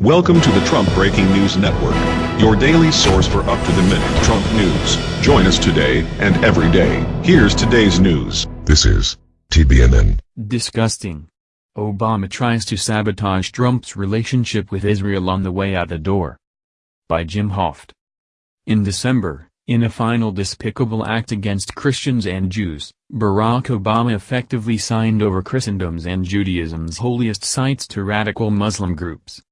Welcome to the Trump Breaking News Network, your daily source for up-to-the-minute Trump news. Join us today and every day. Here's today's news. This is TBNN. Disgusting. Obama tries to sabotage Trump's relationship with Israel on the way out the door. By Jim Hoft. In December, in a final despicable act against Christians and Jews, Barack Obama effectively signed over Christendom's and Judaism's holiest sites to radical Muslim groups.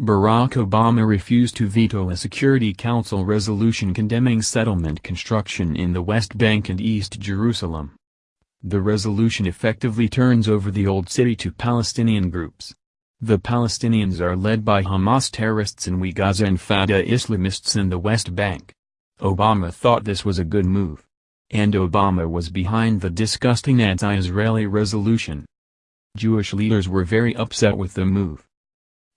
Barack Obama refused to veto a Security Council resolution condemning settlement construction in the West Bank and East Jerusalem. The resolution effectively turns over the Old City to Palestinian groups. The Palestinians are led by Hamas terrorists in Gaza and Fatah Islamists in the West Bank. Obama thought this was a good move. And Obama was behind the disgusting anti-Israeli resolution. Jewish leaders were very upset with the move.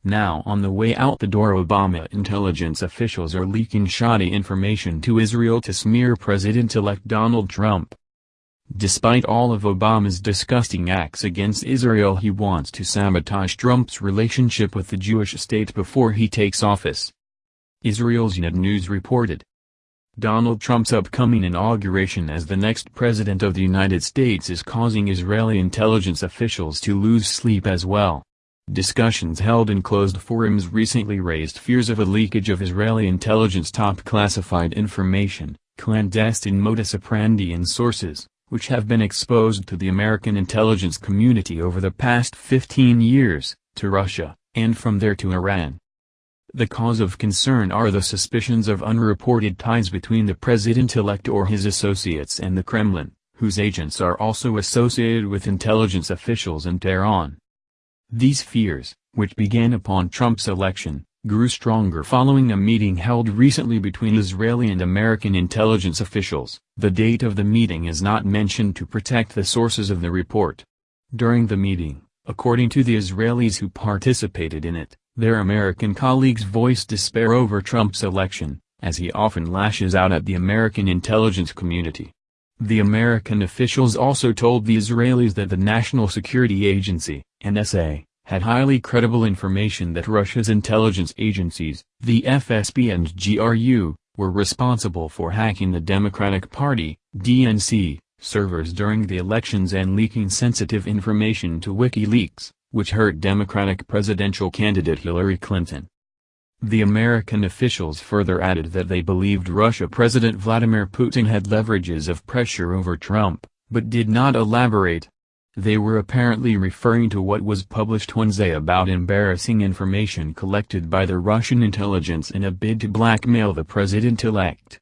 Now on the way out the door Obama intelligence officials are leaking shoddy information to Israel to smear President-elect Donald Trump. Despite all of Obama's disgusting acts against Israel he wants to sabotage Trump's relationship with the Jewish state before he takes office. Israel's Ynet News reported. Donald Trump's upcoming inauguration as the next president of the United States is causing Israeli intelligence officials to lose sleep as well. Discussions held in closed forums recently raised fears of a leakage of Israeli intelligence top classified information, clandestine modus operandi and sources, which have been exposed to the American intelligence community over the past 15 years, to Russia, and from there to Iran. The cause of concern are the suspicions of unreported ties between the president-elect or his associates and the Kremlin, whose agents are also associated with intelligence officials in Tehran. These fears, which began upon Trump's election, grew stronger following a meeting held recently between Israeli and American intelligence officials. The date of the meeting is not mentioned to protect the sources of the report. During the meeting, according to the Israelis who participated in it, their American colleagues voiced despair over Trump's election, as he often lashes out at the American intelligence community. The American officials also told the Israelis that the National Security Agency, NSA, had highly credible information that Russia's intelligence agencies, the FSB and GRU, were responsible for hacking the Democratic Party, DNC, servers during the elections and leaking sensitive information to WikiLeaks, which hurt Democratic presidential candidate Hillary Clinton. The American officials further added that they believed Russia President Vladimir Putin had leverages of pressure over Trump, but did not elaborate. They were apparently referring to what was published Wednesday about embarrassing information collected by the Russian intelligence in a bid to blackmail the president-elect.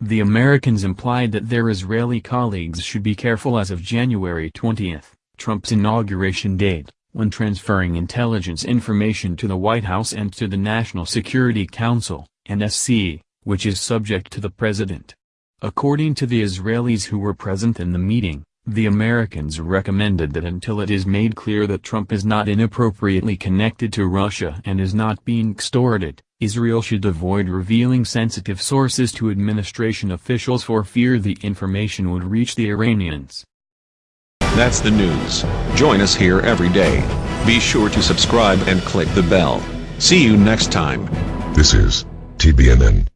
The Americans implied that their Israeli colleagues should be careful as of January 20, Trump's inauguration date when transferring intelligence information to the White House and to the National Security Council, NSC, which is subject to the president. According to the Israelis who were present in the meeting, the Americans recommended that until it is made clear that Trump is not inappropriately connected to Russia and is not being extorted, Israel should avoid revealing sensitive sources to administration officials for fear the information would reach the Iranians. That's the news. Join us here every day. Be sure to subscribe and click the bell. See you next time. This is TBNN.